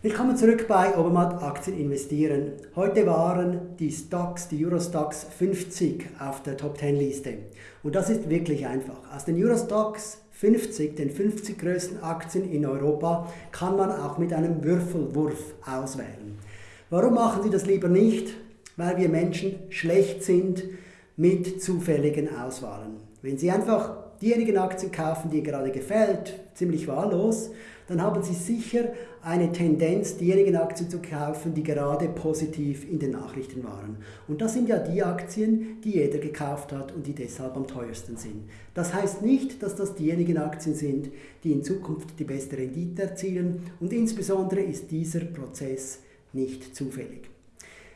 Willkommen zurück bei Obermatt Aktien investieren. Heute waren die Stocks, die Eurostox 50 auf der Top 10 Liste. Und das ist wirklich einfach. Aus den Eurostox 50, den 50 größten Aktien in Europa, kann man auch mit einem Würfelwurf auswählen. Warum machen Sie das lieber nicht? Weil wir Menschen schlecht sind mit zufälligen Auswahlen. Wenn Sie einfach diejenigen Aktien kaufen, die Ihnen gerade gefällt, ziemlich wahllos, dann haben Sie sicher eine Tendenz, diejenigen Aktien zu kaufen, die gerade positiv in den Nachrichten waren. Und das sind ja die Aktien, die jeder gekauft hat und die deshalb am teuersten sind. Das heißt nicht, dass das diejenigen Aktien sind, die in Zukunft die beste Rendite erzielen und insbesondere ist dieser Prozess nicht zufällig.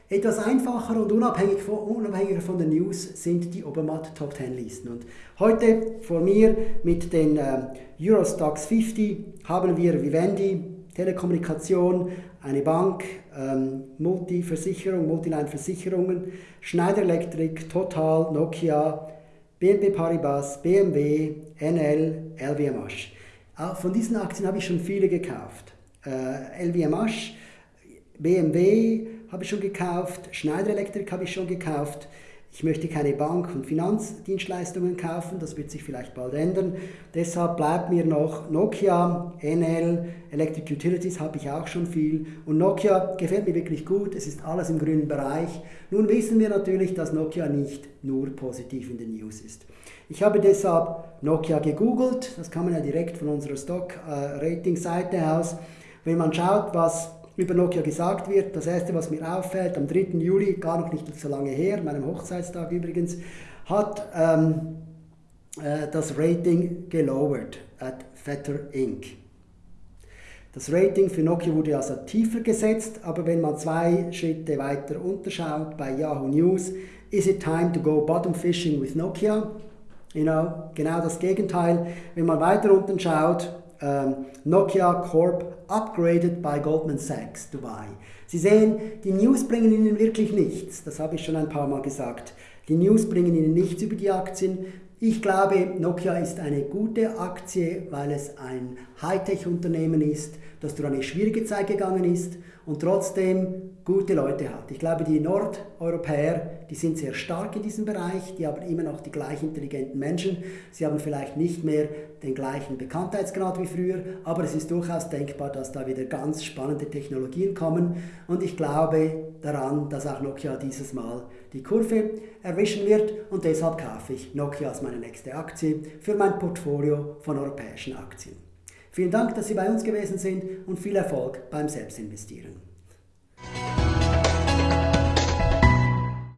Etwas einfacher und unabhängig von, unabhängiger von den News sind die Obermatt Top 10 Listen. Und heute vor mir mit den äh, Eurostox 50 haben wir Vivendi, Telekommunikation, eine Bank, ähm, Multiversicherung, Multiline-Versicherungen, Schneider Electric, Total, Nokia, BNP Paribas, BMW, NL, LVMH. Auch von diesen Aktien habe ich schon viele gekauft. Äh, LVMH, BMW, habe ich schon gekauft, Schneider Electric habe ich schon gekauft. Ich möchte keine Bank- und Finanzdienstleistungen kaufen, das wird sich vielleicht bald ändern. Deshalb bleibt mir noch Nokia, NL, Electric Utilities habe ich auch schon viel. Und Nokia gefällt mir wirklich gut, es ist alles im grünen Bereich. Nun wissen wir natürlich, dass Nokia nicht nur positiv in den News ist. Ich habe deshalb Nokia gegoogelt, das kann man ja direkt von unserer Stock-Rating-Seite aus. Wenn man schaut, was über Nokia gesagt wird. Das erste, was mir auffällt, am 3. Juli, gar noch nicht so lange her, meinem Hochzeitstag übrigens, hat ähm, äh, das Rating gelowert at Fetter Inc. Das Rating für Nokia wurde also tiefer gesetzt, aber wenn man zwei Schritte weiter unterschaut bei Yahoo News, is it time to go bottom fishing with Nokia? You know, genau das Gegenteil. Wenn man weiter unten schaut, ähm, Nokia Corp upgraded by Goldman Sachs Dubai. Sie sehen, die News bringen Ihnen wirklich nichts. Das habe ich schon ein paar Mal gesagt. Die News bringen Ihnen nichts über die Aktien. Ich glaube, Nokia ist eine gute Aktie, weil es ein Hightech-Unternehmen ist, das durch eine schwierige Zeit gegangen ist und trotzdem gute Leute hat. Ich glaube, die Nordeuropäer, die sind sehr stark in diesem Bereich, die haben immer noch die gleich intelligenten Menschen. Sie haben vielleicht nicht mehr den gleichen Bekanntheitsgrad wie früher, aber es ist durchaus denkbar, dass da wieder ganz spannende Technologien kommen und ich glaube daran, dass auch Nokia dieses Mal die Kurve erwischen wird und deshalb kaufe ich Nokia als meine nächste Aktie für mein Portfolio von europäischen Aktien. Vielen Dank, dass Sie bei uns gewesen sind und viel Erfolg beim Selbstinvestieren.